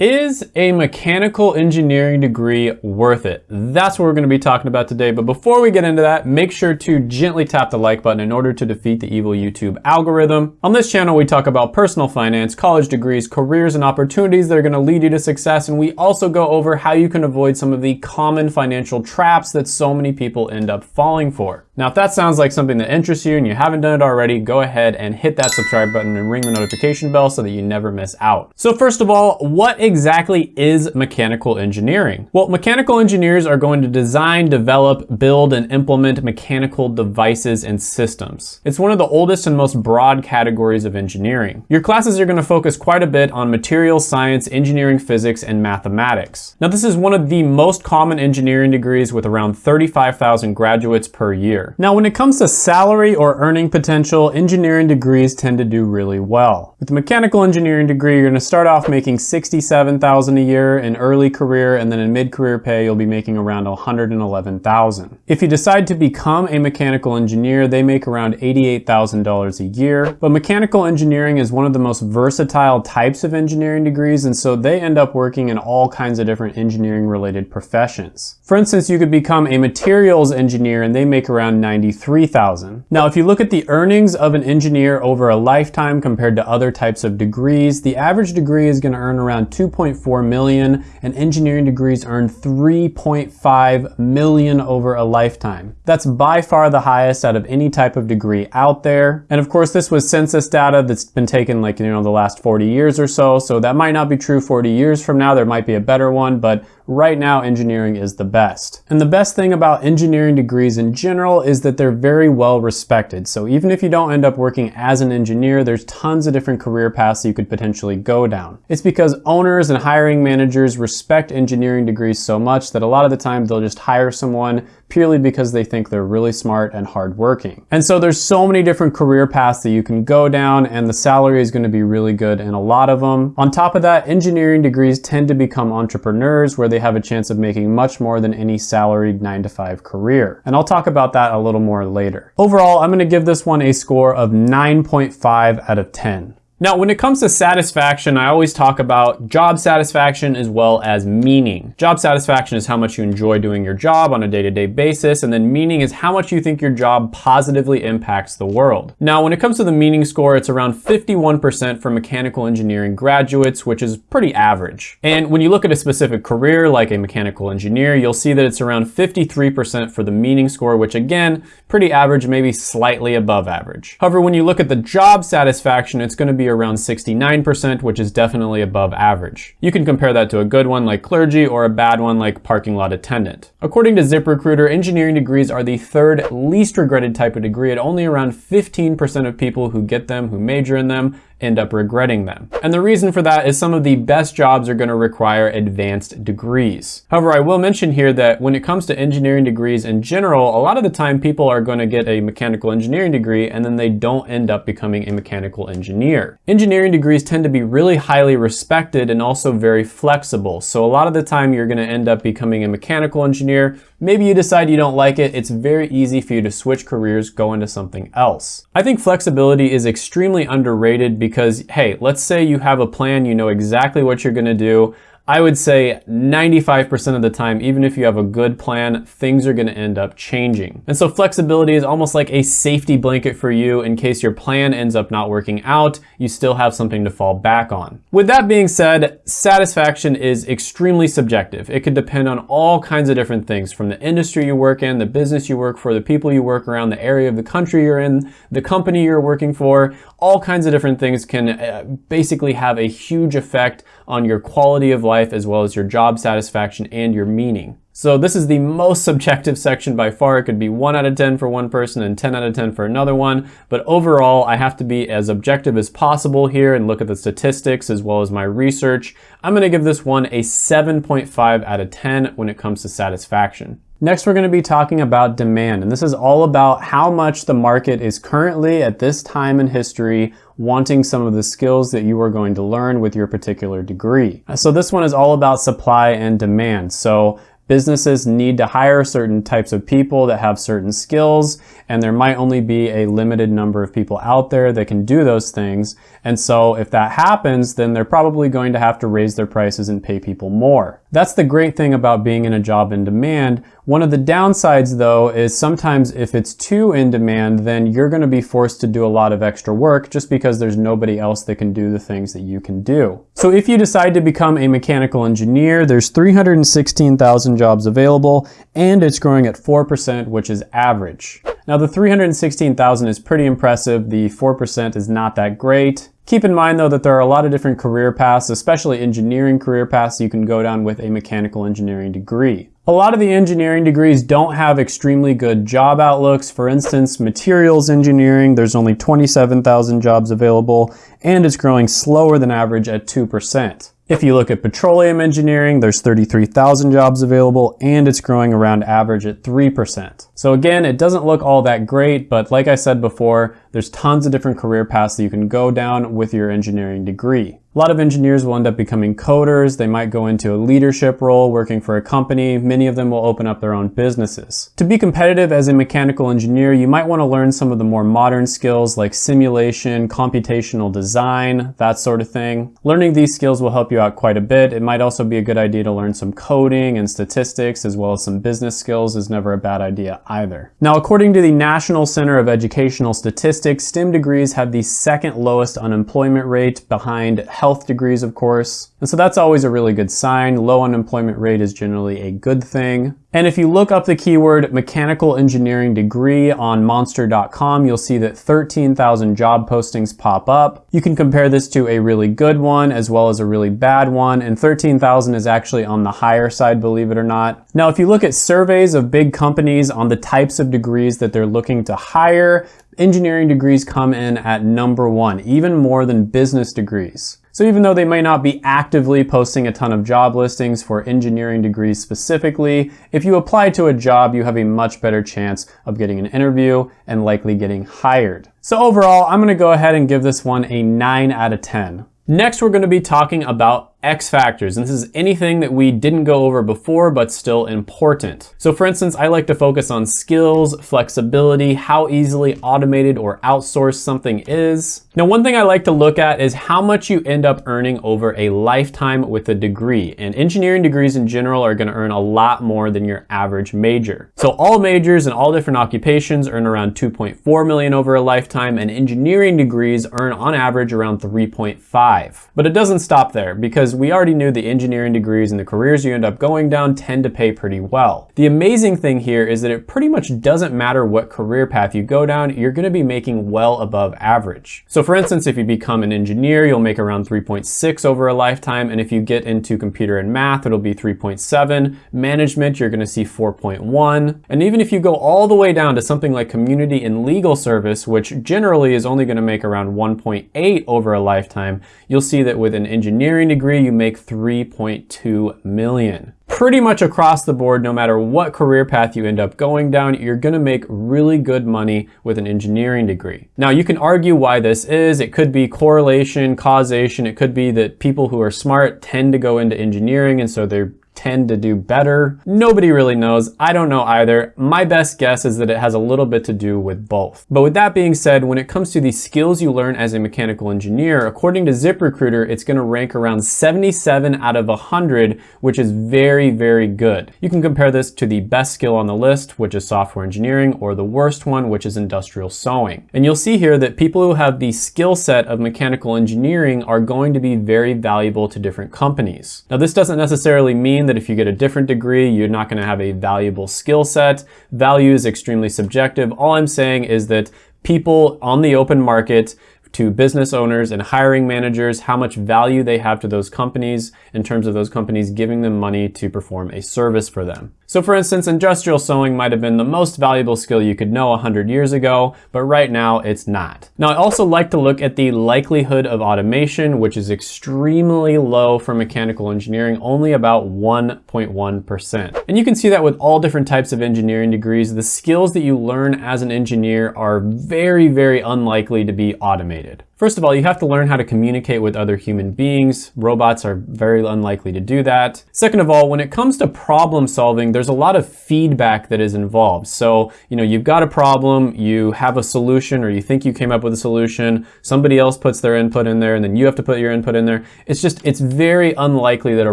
Is a mechanical engineering degree worth it? That's what we're gonna be talking about today. But before we get into that, make sure to gently tap the like button in order to defeat the evil YouTube algorithm. On this channel, we talk about personal finance, college degrees, careers, and opportunities that are gonna lead you to success. And we also go over how you can avoid some of the common financial traps that so many people end up falling for. Now, if that sounds like something that interests you and you haven't done it already, go ahead and hit that subscribe button and ring the notification bell so that you never miss out. So first of all, what exactly is mechanical engineering? Well, mechanical engineers are going to design, develop, build, and implement mechanical devices and systems. It's one of the oldest and most broad categories of engineering. Your classes are gonna focus quite a bit on material science, engineering physics, and mathematics. Now, this is one of the most common engineering degrees with around 35,000 graduates per year. Now, when it comes to salary or earning potential, engineering degrees tend to do really well. With a mechanical engineering degree, you're gonna start off making 67,000 a year in early career, and then in mid-career pay, you'll be making around 111,000. If you decide to become a mechanical engineer, they make around $88,000 a year, but mechanical engineering is one of the most versatile types of engineering degrees, and so they end up working in all kinds of different engineering related professions. For instance, you could become a materials engineer and they make around 93,000. Now, if you look at the earnings of an engineer over a lifetime compared to other types of degrees, the average degree is gonna earn around 2.4 million and engineering degrees earn 3.5 million over a lifetime. That's by far the highest out of any type of degree out there. And of course, this was census data that's been taken like, you know, the last 40 years or so. So that might not be true 40 years from now. There might be a better one, but right now engineering is the best. And the best thing about engineering degrees in general is that they're very well respected. So even if you don't end up working as an engineer, there's tons of different career paths you could potentially go down. It's because owners and hiring managers respect engineering degrees so much that a lot of the time they'll just hire someone purely because they think they're really smart and hardworking. And so there's so many different career paths that you can go down and the salary is gonna be really good in a lot of them. On top of that, engineering degrees tend to become entrepreneurs where they have a chance of making much more than any salaried nine to five career. And I'll talk about that a little more later. Overall, I'm gonna give this one a score of 9.5 out of 10. Now, when it comes to satisfaction, I always talk about job satisfaction as well as meaning. Job satisfaction is how much you enjoy doing your job on a day-to-day -day basis, and then meaning is how much you think your job positively impacts the world. Now, when it comes to the meaning score, it's around 51% for mechanical engineering graduates, which is pretty average. And when you look at a specific career, like a mechanical engineer, you'll see that it's around 53% for the meaning score, which again, pretty average, maybe slightly above average. However, when you look at the job satisfaction, it's gonna be around 69%, which is definitely above average. You can compare that to a good one like clergy or a bad one like parking lot attendant. According to ZipRecruiter, engineering degrees are the third least regretted type of degree at only around 15% of people who get them, who major in them, end up regretting them. And the reason for that is some of the best jobs are gonna require advanced degrees. However, I will mention here that when it comes to engineering degrees in general, a lot of the time people are gonna get a mechanical engineering degree and then they don't end up becoming a mechanical engineer. Engineering degrees tend to be really highly respected and also very flexible. So a lot of the time you're gonna end up becoming a mechanical engineer. Maybe you decide you don't like it. It's very easy for you to switch careers, go into something else. I think flexibility is extremely underrated because hey, let's say you have a plan, you know exactly what you're gonna do, I would say 95% of the time, even if you have a good plan, things are gonna end up changing. And so flexibility is almost like a safety blanket for you in case your plan ends up not working out, you still have something to fall back on. With that being said, satisfaction is extremely subjective. It could depend on all kinds of different things from the industry you work in, the business you work for, the people you work around, the area of the country you're in, the company you're working for, all kinds of different things can uh, basically have a huge effect on your quality of life as well as your job satisfaction and your meaning. So this is the most subjective section by far. It could be 1 out of 10 for one person and 10 out of 10 for another one. But overall, I have to be as objective as possible here and look at the statistics as well as my research. I'm going to give this one a 7.5 out of 10 when it comes to satisfaction. Next, we're gonna be talking about demand, and this is all about how much the market is currently at this time in history wanting some of the skills that you are going to learn with your particular degree. Uh, so this one is all about supply and demand. So businesses need to hire certain types of people that have certain skills and there might only be a limited number of people out there that can do those things. And so if that happens, then they're probably going to have to raise their prices and pay people more. That's the great thing about being in a job in demand. One of the downsides though is sometimes if it's too in demand, then you're gonna be forced to do a lot of extra work just because there's nobody else that can do the things that you can do. So if you decide to become a mechanical engineer, there's 316,000 jobs available and it's growing at 4%, which is average. Now the 316,000 is pretty impressive. The 4% is not that great. Keep in mind though that there are a lot of different career paths, especially engineering career paths you can go down with a mechanical engineering degree. A lot of the engineering degrees don't have extremely good job outlooks. For instance, materials engineering, there's only 27,000 jobs available and it's growing slower than average at 2%. If you look at petroleum engineering, there's 33,000 jobs available and it's growing around average at 3%. So again, it doesn't look all that great, but like I said before, there's tons of different career paths that you can go down with your engineering degree. A lot of engineers will end up becoming coders. They might go into a leadership role working for a company. Many of them will open up their own businesses. To be competitive as a mechanical engineer, you might want to learn some of the more modern skills like simulation, computational design, that sort of thing. Learning these skills will help you out quite a bit. It might also be a good idea to learn some coding and statistics as well as some business skills is never a bad idea either. Now, according to the National Center of Educational Statistics, STEM degrees have the second lowest unemployment rate behind health degrees, of course. And so that's always a really good sign. Low unemployment rate is generally a good thing. And if you look up the keyword mechanical engineering degree on monster.com, you'll see that 13,000 job postings pop up. You can compare this to a really good one as well as a really bad one, and 13,000 is actually on the higher side, believe it or not. Now, if you look at surveys of big companies on the types of degrees that they're looking to hire, engineering degrees come in at number one, even more than business degrees. So even though they may not be actively posting a ton of job listings for engineering degrees specifically, if you apply to a job, you have a much better chance of getting an interview and likely getting hired. So overall, I'm gonna go ahead and give this one a 9 out of 10. Next, we're gonna be talking about X factors, and this is anything that we didn't go over before, but still important. So for instance, I like to focus on skills, flexibility, how easily automated or outsourced something is. Now, one thing I like to look at is how much you end up earning over a lifetime with a degree. And engineering degrees in general are gonna earn a lot more than your average major. So all majors and all different occupations earn around 2.4 million over a lifetime, and engineering degrees earn on average around 3.5. But it doesn't stop there because because we already knew the engineering degrees and the careers you end up going down tend to pay pretty well. The amazing thing here is that it pretty much doesn't matter what career path you go down, you're gonna be making well above average. So for instance, if you become an engineer, you'll make around 3.6 over a lifetime, and if you get into computer and math, it'll be 3.7. Management, you're gonna see 4.1. And even if you go all the way down to something like community and legal service, which generally is only gonna make around 1.8 over a lifetime, you'll see that with an engineering degree, you make 3.2 million. Pretty much across the board, no matter what career path you end up going down, you're gonna make really good money with an engineering degree. Now you can argue why this is. It could be correlation, causation. It could be that people who are smart tend to go into engineering and so they're tend to do better? Nobody really knows. I don't know either. My best guess is that it has a little bit to do with both. But with that being said, when it comes to the skills you learn as a mechanical engineer, according to ZipRecruiter, it's gonna rank around 77 out of 100, which is very, very good. You can compare this to the best skill on the list, which is software engineering, or the worst one, which is industrial sewing. And you'll see here that people who have the skill set of mechanical engineering are going to be very valuable to different companies. Now, this doesn't necessarily mean that if you get a different degree, you're not gonna have a valuable skill set. Value is extremely subjective. All I'm saying is that people on the open market to business owners and hiring managers how much value they have to those companies in terms of those companies giving them money to perform a service for them. So for instance, industrial sewing might have been the most valuable skill you could know 100 years ago, but right now it's not. Now I also like to look at the likelihood of automation, which is extremely low for mechanical engineering, only about 1.1%. And you can see that with all different types of engineering degrees, the skills that you learn as an engineer are very, very unlikely to be automated. First of all, you have to learn how to communicate with other human beings. Robots are very unlikely to do that. Second of all, when it comes to problem solving, there's a lot of feedback that is involved. So, you know, you've got a problem, you have a solution, or you think you came up with a solution, somebody else puts their input in there, and then you have to put your input in there. It's just, it's very unlikely that a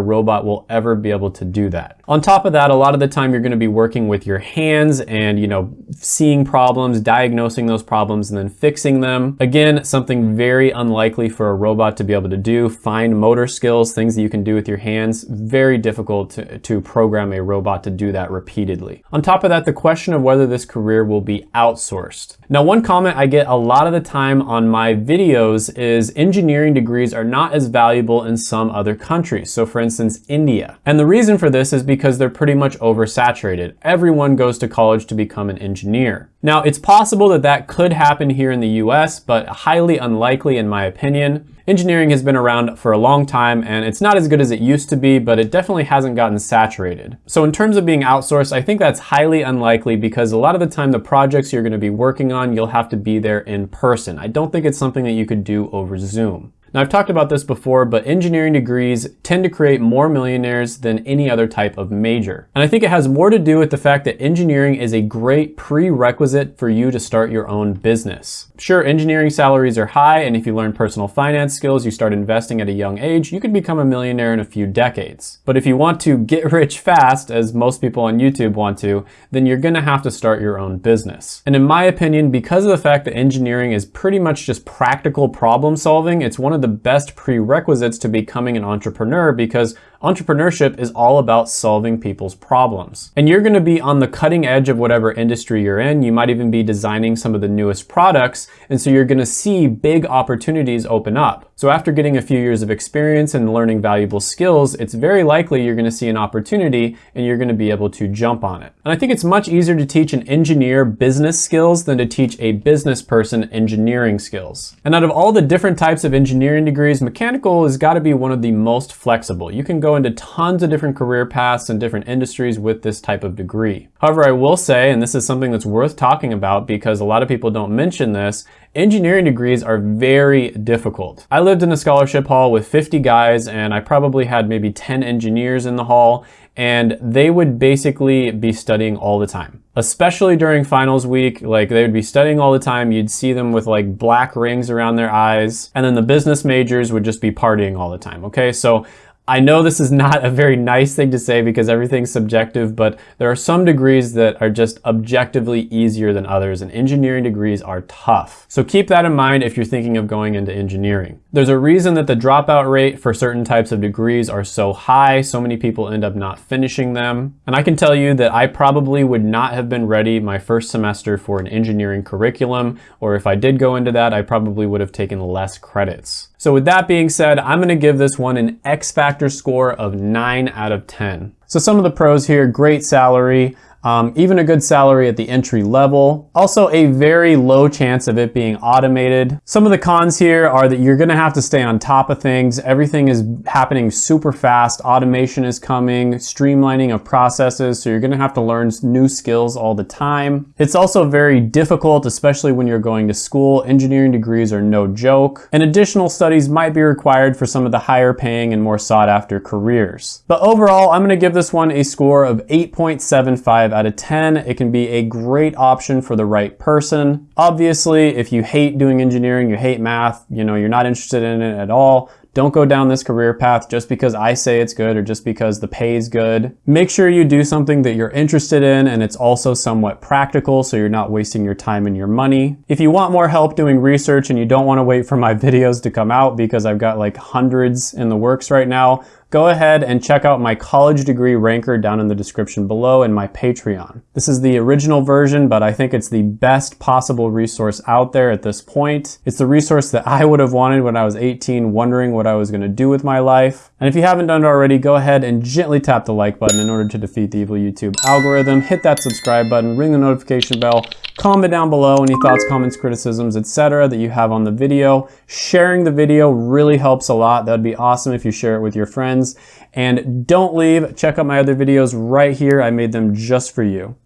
robot will ever be able to do that. On top of that, a lot of the time you're gonna be working with your hands and, you know, seeing problems, diagnosing those problems, and then fixing them. Again, something very unlikely for a robot to be able to do. Fine motor skills, things that you can do with your hands, very difficult to, to program a robot to do that repeatedly. On top of that, the question of whether this career will be outsourced. Now, one comment I get a lot of the time on my videos is engineering degrees are not as valuable in some other countries. So for instance, India. And the reason for this is because they're pretty much oversaturated. Everyone goes to college to become an engineer. Now, it's possible that that could happen here in the US, but highly unlikely in my opinion. Engineering has been around for a long time and it's not as good as it used to be, but it definitely hasn't gotten saturated. So in terms of being outsourced, I think that's highly unlikely because a lot of the time the projects you're gonna be working on, you'll have to be there in person. I don't think it's something that you could do over Zoom. Now I've talked about this before, but engineering degrees tend to create more millionaires than any other type of major. And I think it has more to do with the fact that engineering is a great prerequisite for you to start your own business. Sure, engineering salaries are high, and if you learn personal finance skills, you start investing at a young age, you could become a millionaire in a few decades. But if you want to get rich fast, as most people on YouTube want to, then you're gonna have to start your own business. And in my opinion, because of the fact that engineering is pretty much just practical problem solving, it's one of of the best prerequisites to becoming an entrepreneur because Entrepreneurship is all about solving people's problems. And you're gonna be on the cutting edge of whatever industry you're in. You might even be designing some of the newest products. And so you're gonna see big opportunities open up. So after getting a few years of experience and learning valuable skills, it's very likely you're gonna see an opportunity and you're gonna be able to jump on it. And I think it's much easier to teach an engineer business skills than to teach a business person engineering skills. And out of all the different types of engineering degrees, mechanical has gotta be one of the most flexible. You can go go into tons of different career paths and different industries with this type of degree. However, I will say, and this is something that's worth talking about because a lot of people don't mention this, engineering degrees are very difficult. I lived in a scholarship hall with 50 guys and I probably had maybe 10 engineers in the hall and they would basically be studying all the time. Especially during finals week, like they would be studying all the time. You'd see them with like black rings around their eyes. And then the business majors would just be partying all the time, okay? So I know this is not a very nice thing to say because everything's subjective, but there are some degrees that are just objectively easier than others and engineering degrees are tough. So keep that in mind if you're thinking of going into engineering. There's a reason that the dropout rate for certain types of degrees are so high. So many people end up not finishing them. And I can tell you that I probably would not have been ready my first semester for an engineering curriculum, or if I did go into that, I probably would have taken less credits. So with that being said, I'm gonna give this one an X Factor score of 9 out of 10. So some of the pros here, great salary, um, even a good salary at the entry level. Also a very low chance of it being automated. Some of the cons here are that you're gonna have to stay on top of things. Everything is happening super fast. Automation is coming, streamlining of processes, so you're gonna have to learn new skills all the time. It's also very difficult, especially when you're going to school. Engineering degrees are no joke, and additional studies might be required for some of the higher paying and more sought after careers. But overall, I'm gonna give this one a score of 8.75 5 out of 10. It can be a great option for the right person. Obviously, if you hate doing engineering, you hate math, you know, you're not interested in it at all, don't go down this career path just because I say it's good or just because the pay is good. Make sure you do something that you're interested in and it's also somewhat practical so you're not wasting your time and your money. If you want more help doing research and you don't want to wait for my videos to come out because I've got like hundreds in the works right now, go ahead and check out my college degree ranker down in the description below and my Patreon. This is the original version, but I think it's the best possible resource out there at this point. It's the resource that I would have wanted when I was 18, wondering what I was gonna do with my life. And if you haven't done it already, go ahead and gently tap the like button in order to defeat the evil YouTube algorithm. Hit that subscribe button, ring the notification bell, comment down below any thoughts, comments, criticisms, etc. that you have on the video. Sharing the video really helps a lot. That'd be awesome if you share it with your friends. And don't leave, check out my other videos right here. I made them just for you.